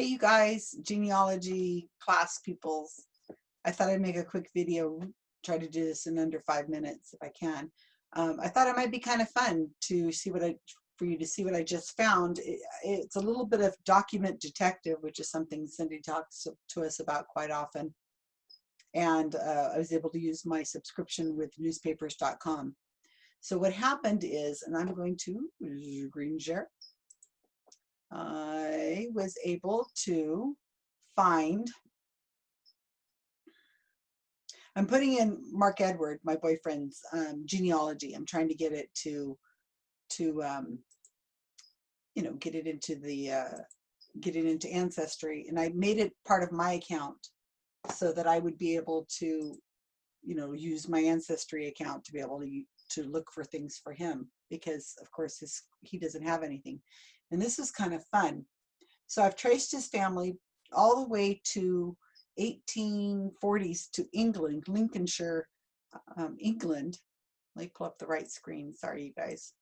Hey, you guys, genealogy class peoples. I thought I'd make a quick video, try to do this in under five minutes if I can. Um, I thought it might be kind of fun to see what I, for you to see what I just found. It, it's a little bit of document detective, which is something Cindy talks to us about quite often. And uh, I was able to use my subscription with newspapers.com. So what happened is, and I'm going to green share. I was able to find, I'm putting in Mark Edward, my boyfriend's um, genealogy. I'm trying to get it to, to um, you know, get it into the, uh, get it into Ancestry. And I made it part of my account so that I would be able to, you know, use my Ancestry account to be able to, to look for things for him because of course his, he doesn't have anything. And this is kind of fun. So I've traced his family all the way to 1840s to England, Lincolnshire, um, England. Let me pull up the right screen. Sorry, you guys.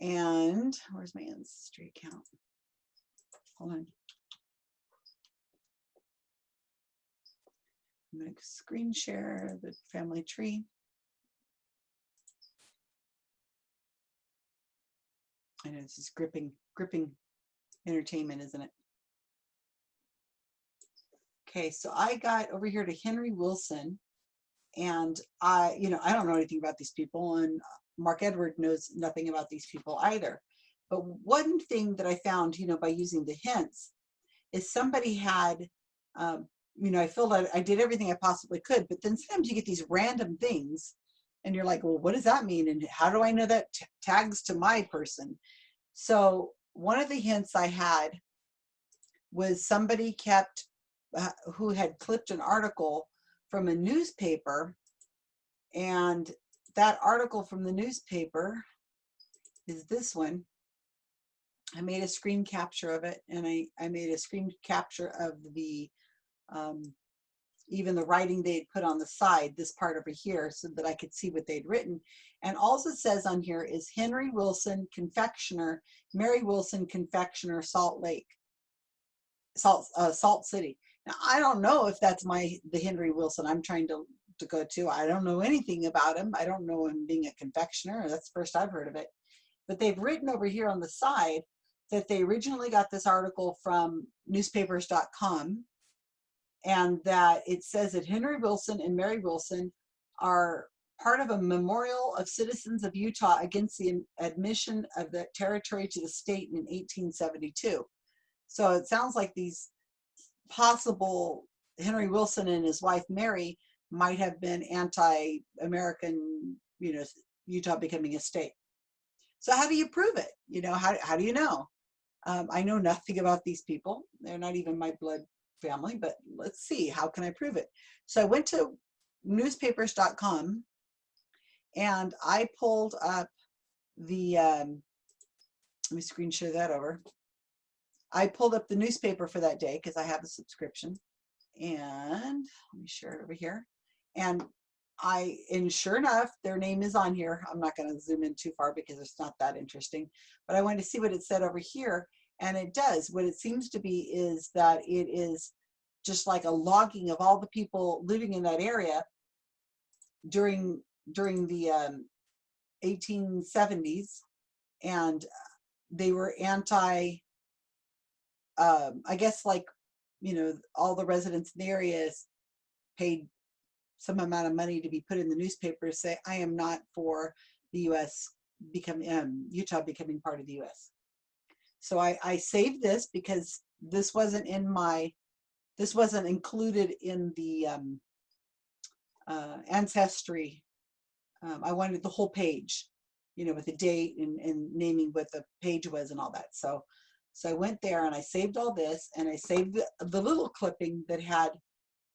And where's my ancestry account? Hold on. I'm going to screen share the family tree. I know this is gripping, gripping entertainment, isn't it? Okay, so I got over here to Henry Wilson and I, you know, I don't know anything about these people and Mark Edward knows nothing about these people either. But one thing that I found, you know, by using the hints is somebody had, um, you know, I filled out, I did everything I possibly could, but then sometimes you get these random things and you're like, well, what does that mean? And how do I know that tags to my person? So one of the hints I had was somebody kept, uh, who had clipped an article from a newspaper and that article from the newspaper is this one. I made a screen capture of it and I, I made a screen capture of the um, even the writing they'd put on the side, this part over here, so that I could see what they'd written. And all it says on here is Henry Wilson, confectioner, Mary Wilson, confectioner, Salt Lake, Salt, uh, Salt City. Now, I don't know if that's my, the Henry Wilson I'm trying to, to go to. I don't know anything about him. I don't know him being a confectioner. That's the first I've heard of it. But they've written over here on the side that they originally got this article from newspapers.com and that it says that Henry Wilson and Mary Wilson are part of a memorial of citizens of Utah against the admission of the territory to the state in 1872. So it sounds like these possible Henry Wilson and his wife Mary might have been anti-American, you know, Utah becoming a state. So how do you prove it? You know, how, how do you know? Um, I know nothing about these people. They're not even my blood family, but let's see, how can I prove it? So I went to newspapers.com and I pulled up the, um, let me screen share that over. I pulled up the newspaper for that day because I have a subscription and let me share it over here. And I, and sure enough, their name is on here. I'm not going to zoom in too far because it's not that interesting, but I wanted to see what it said over here. And it does. What it seems to be is that it is just like a logging of all the people living in that area during during the um, 1870s and they were anti um, I guess like you know all the residents in the area paid some amount of money to be put in the newspaper say I am not for the US becoming um, Utah becoming part of the US so I, I saved this because this wasn't in my, this wasn't included in the um, uh, ancestry. Um, I wanted the whole page, you know, with the date and, and naming what the page was and all that. So, so I went there and I saved all this and I saved the, the little clipping that had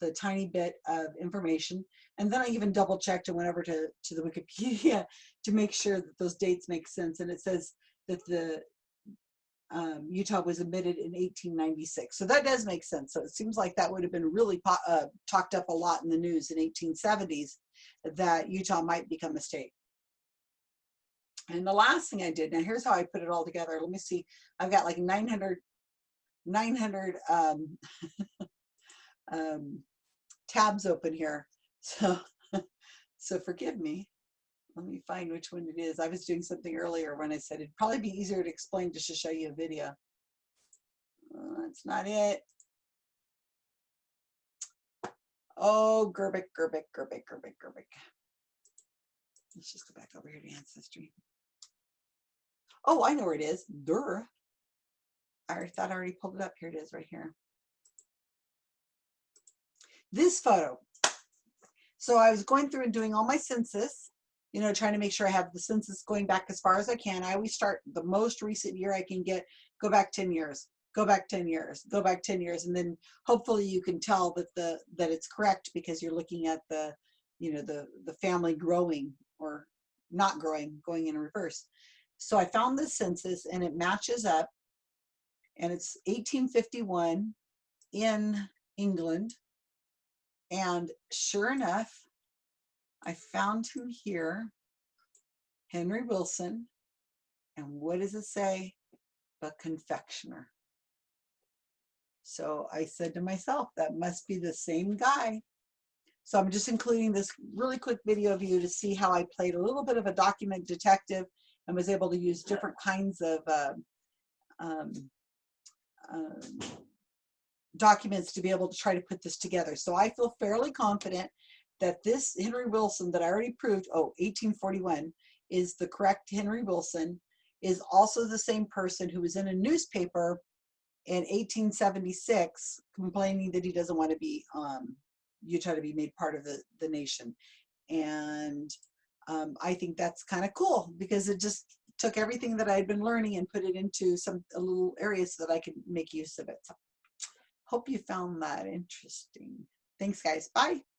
the tiny bit of information. And then I even double checked and went over to, to the Wikipedia to make sure that those dates make sense. And it says that the um, Utah was admitted in 1896. So that does make sense. So it seems like that would have been really uh, talked up a lot in the news in 1870s that Utah might become a state. And the last thing I did, now here's how I put it all together. Let me see, I've got like 900 900 um, um, tabs open here. So, so forgive me. Let me find which one it is. I was doing something earlier when I said it'd probably be easier to explain just to show you a video. Uh, that's not it. Oh, Gerbic, Gerbic, Gerbic, Gerbic, Gerbic. Let's just go back over here to Ancestry. Oh, I know where it is. Dur. I thought I already pulled it up. Here it is right here. This photo. So I was going through and doing all my census, you know, trying to make sure I have the census going back as far as I can. I always start the most recent year I can get, go back 10 years, go back 10 years, go back 10 years. And then hopefully you can tell that the, that it's correct because you're looking at the, you know, the, the family growing or not growing, going in reverse. So I found this census and it matches up and it's 1851 in England and sure enough, I found him here, Henry Wilson. And what does it say? But confectioner. So I said to myself, that must be the same guy. So I'm just including this really quick video of you to see how I played a little bit of a document detective and was able to use different kinds of uh, um, um, documents to be able to try to put this together. So I feel fairly confident that this Henry Wilson that I already proved, oh, 1841, is the correct Henry Wilson, is also the same person who was in a newspaper in 1876 complaining that he doesn't want to be um, Utah to be made part of the, the nation. And um, I think that's kind of cool because it just took everything that I'd been learning and put it into some a little areas so that I could make use of it. So hope you found that interesting. Thanks guys. Bye.